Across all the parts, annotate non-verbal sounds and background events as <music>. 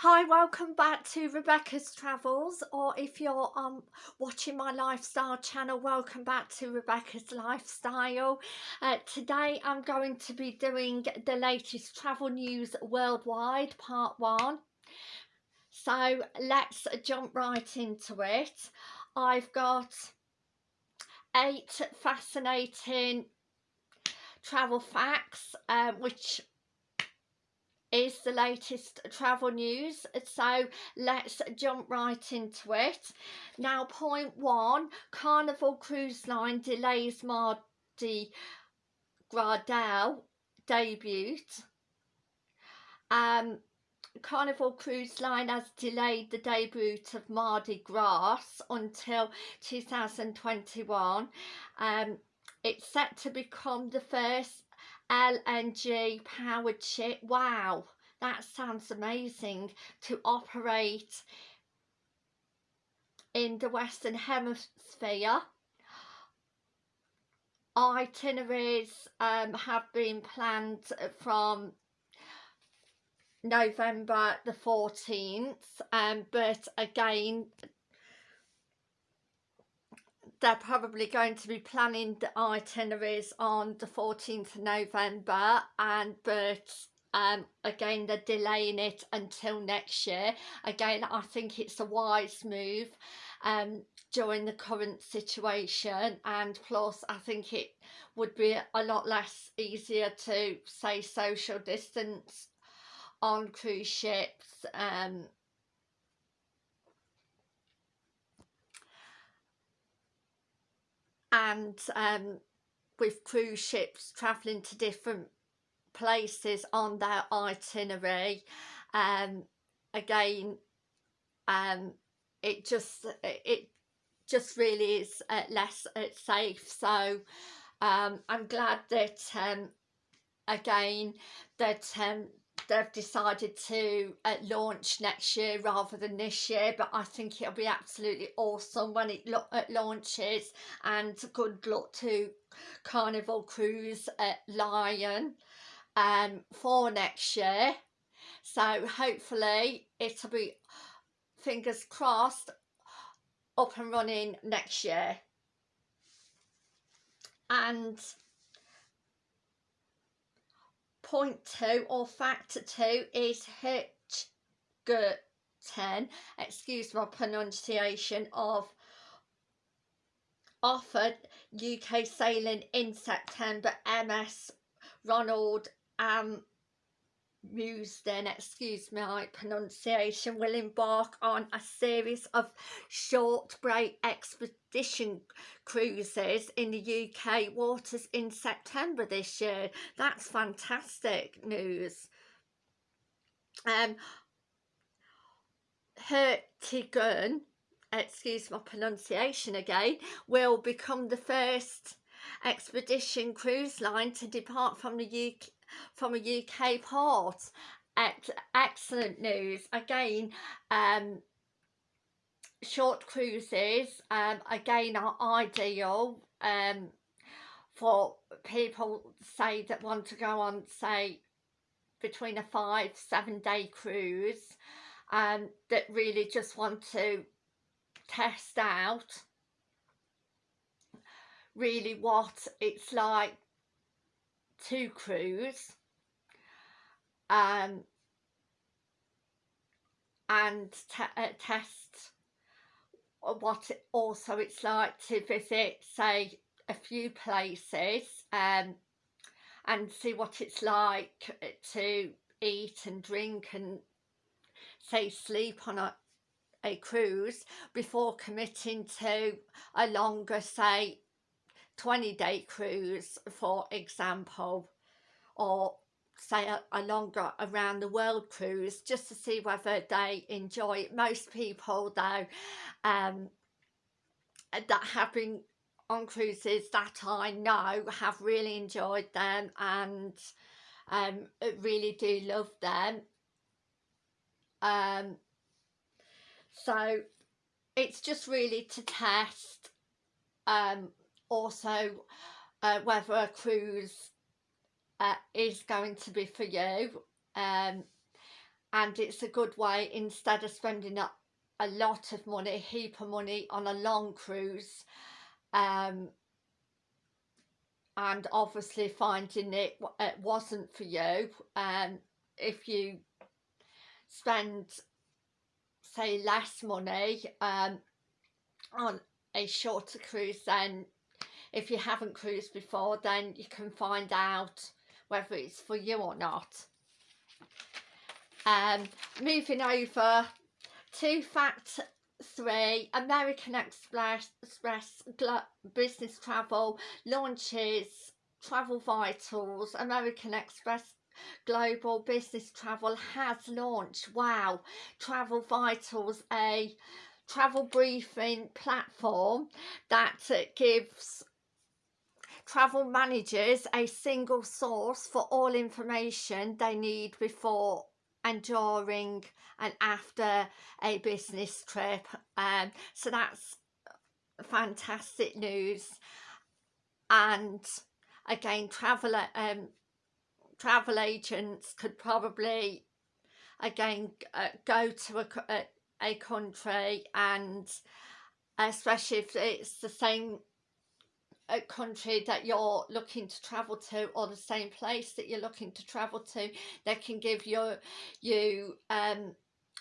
Hi, welcome back to Rebecca's Travels or if you're um, watching my lifestyle channel, welcome back to Rebecca's Lifestyle. Uh, today I'm going to be doing the latest travel news worldwide, part one. So let's jump right into it. I've got eight fascinating travel facts uh, which is the latest travel news so let's jump right into it now point one carnival cruise line delays mardi gras debut um Carnival Cruise Line has delayed the debut of Mardi Gras until 2021. Um, it's set to become the first LNG powered ship. Wow, that sounds amazing to operate in the Western Hemisphere. Itineraries um, have been planned from November the 14th um, but again they're probably going to be planning the itineraries on the 14th of November and but um, again they're delaying it until next year. Again I think it's a wise move um, during the current situation and plus I think it would be a lot less easier to say social distance on cruise ships um, and um, with cruise ships travelling to different places on their itinerary um, again um, it just it just really is uh, less uh, safe. So um, I'm glad that um, again that um, they've decided to uh, launch next year rather than this year but I think it'll be absolutely awesome when it lo uh, launches and good luck to Carnival Cruise at Lion um, for next year. So hopefully it'll be fingers crossed up and running next year. And point two or factor two is Hitchgerton, excuse my pronunciation of offered UK sailing in September. MS Ronald um Musden, excuse my pronunciation, will embark on a series of short break expedition cruises in the UK waters in September this year. That's fantastic news. Um, Hertigun, excuse my pronunciation again, will become the first expedition cruise line to depart from the UK from a UK port. Ex excellent news. Again, um, short cruises um, again are ideal um, for people say that want to go on say between a five seven day cruise um, that really just want to test out really what it's like to cruise um, and uh, test what it, also it's like to visit say a few places um, and see what it's like to eat and drink and say sleep on a, a cruise before committing to a longer say 20 day cruise for example or say a, a, longer around the world cruise just to see whether they enjoy it. Most people though um that have been on cruises that I know have really enjoyed them and um really do love them. Um so it's just really to test um also uh, whether a cruise uh, is going to be for you um, and it's a good way instead of spending a, a lot of money, a heap of money on a long cruise um, and obviously finding it, it wasn't for you um, if you spend say less money um, on a shorter cruise then if you haven't cruised before then you can find out whether it's for you or not. Um, moving over to fact three American Express, Express Business Travel launches Travel Vitals. American Express Global Business Travel has launched wow Travel Vitals a travel briefing platform that gives travel managers a single source for all information they need before and during and after a business trip um, so that's fantastic news. And again travel um, travel agents could probably again uh, go to a, a, a country and especially if it's the same a country that you're looking to travel to or the same place that you're looking to travel to they can give you you um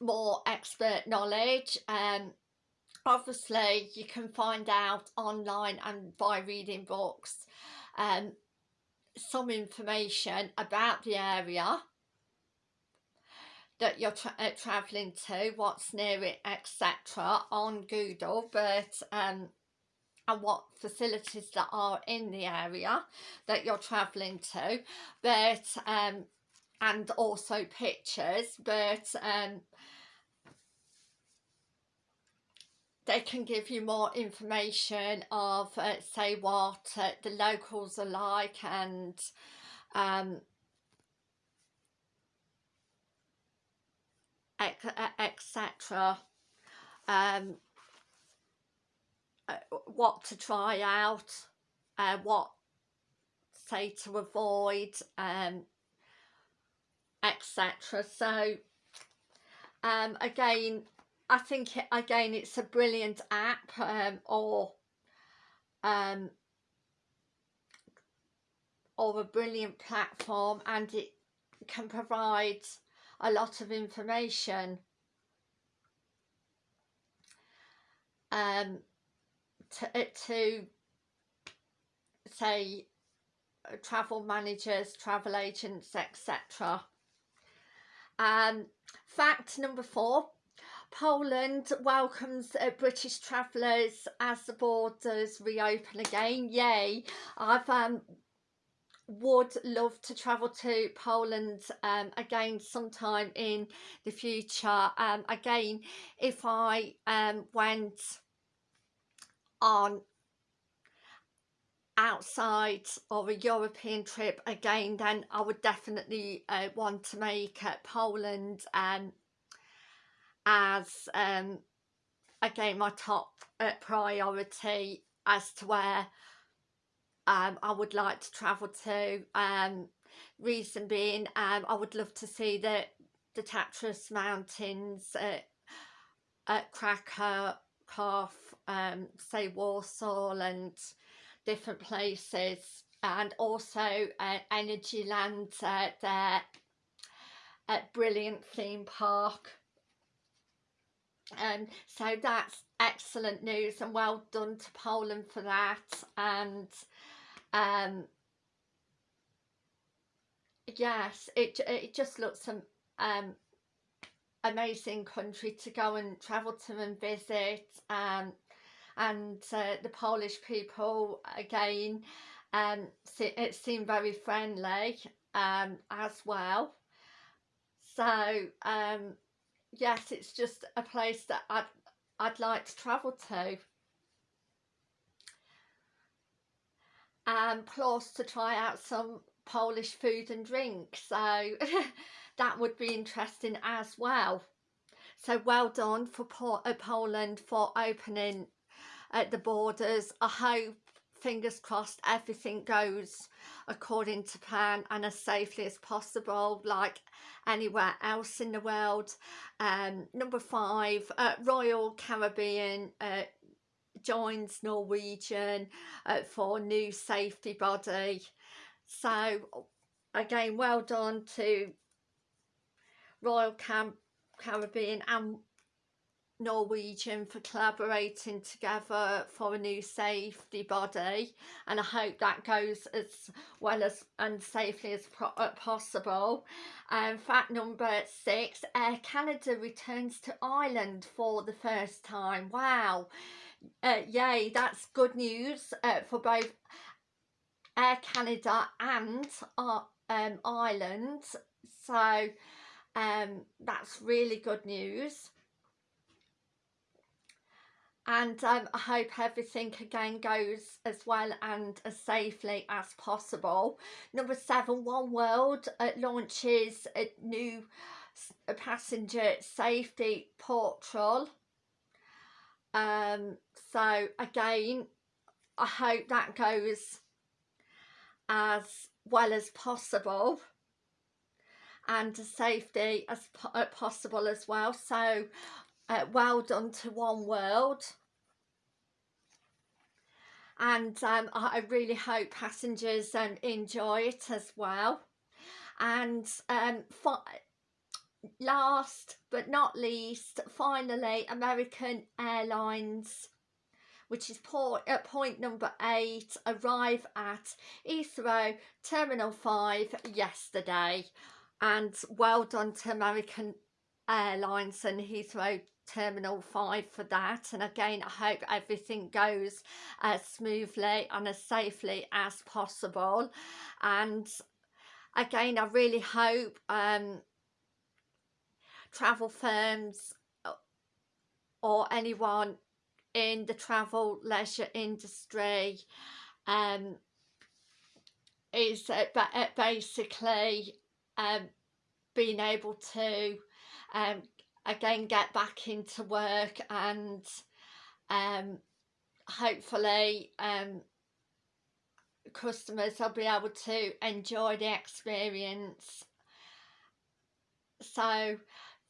more expert knowledge. Um obviously you can find out online and by reading books um some information about the area that you're tra uh, traveling to what's near it etc on google. But um and what facilities that are in the area that you're travelling to. But um and also pictures but um they can give you more information of uh, say what uh, the locals are like and um etc um what to try out, uh, what say to avoid, um, etc. So um, again, I think again it's a brilliant app um, or um, or a brilliant platform and it can provide a lot of information um, to, uh, to say uh, travel managers, travel agents, etc. Um, fact number four, Poland welcomes uh, British travellers as the borders reopen again. Yay! I've um, would love to travel to Poland um, again sometime in the future. Um, again, if I um, went on outside of a European trip again then I would definitely uh, want to make uh, Poland um, as um, again my top uh, priority as to where um, I would like to travel to. Um, reason being um, I would love to see the the Tatras mountains at, Krakow um, say Warsaw and different places and also uh, Energyland uh, at brilliant theme park. Um, so that's excellent news and well done to Poland for that and um yes it, it just looks um, um amazing country to go and travel to and visit um, and uh, the Polish people again um, it seemed very friendly um, as well. So um, yes it's just a place that I'd, I'd like to travel to. And plus to try out some Polish food and drink so <laughs> that would be interesting as well. So well done for uh, Poland for opening at the borders. I hope fingers crossed everything goes according to plan and as safely as possible like anywhere else in the world. Um, number five uh, Royal Caribbean uh, joins Norwegian uh, for new safety body. So again well done to Royal Caribbean and Norwegian for collaborating together for a new safety body and I hope that goes as well as and safely as uh, possible. Um, fact number six, Air Canada returns to Ireland for the first time. Wow, uh, yay, that's good news uh, for both Air Canada and uh, um, Ireland. So um, that's really good news and um, I hope everything again goes as well and as safely as possible. Number seven, One World uh, launches a new passenger safety portal. Um, so again, I hope that goes as well as possible and as safety as po uh, possible as well. So uh, well done to One World and um, I really hope passengers um, enjoy it as well. And um, last but not least finally American Airlines which is point, uh, point number eight arrive at Heathrow Terminal 5 yesterday. And well done to American Airlines and Heathrow Terminal 5 for that and again I hope everything goes as smoothly and as safely as possible. And again I really hope um, travel firms uh, or anyone in the travel leisure industry um, is uh, uh basically um, being able to um, again get back into work and um, hopefully um, customers will be able to enjoy the experience. So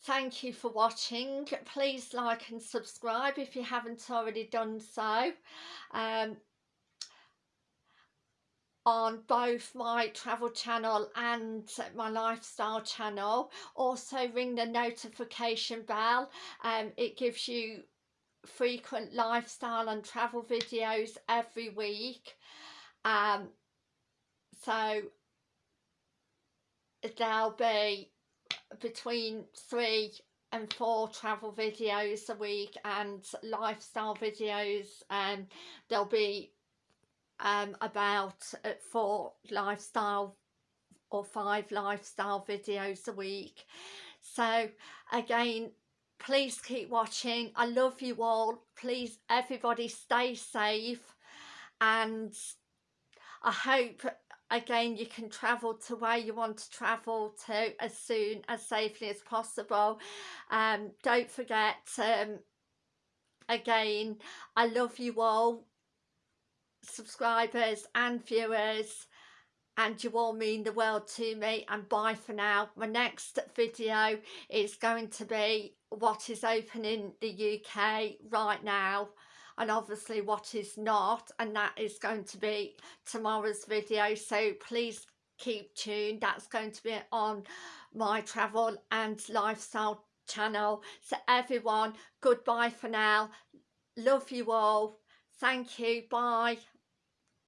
thank you for watching. Please like and subscribe if you haven't already done so. Um, on both my travel channel and my lifestyle channel. Also ring the notification bell um, it gives you frequent lifestyle and travel videos every week. Um, so there'll be between three and four travel videos a week and lifestyle videos and um, there'll be um, about uh, four lifestyle or five lifestyle videos a week. So again please keep watching. I love you all. Please everybody stay safe. And i hope again you can travel to where you want to travel to as soon as safely as possible. Um don't forget um again i love you all subscribers and viewers and you all mean the world to me and bye for now. My next video is going to be what is open in the UK right now and obviously what is not and that is going to be tomorrow's video. So please keep tuned. That's going to be on my travel and lifestyle channel. So everyone goodbye for now. Love you all. Thank you. Bye.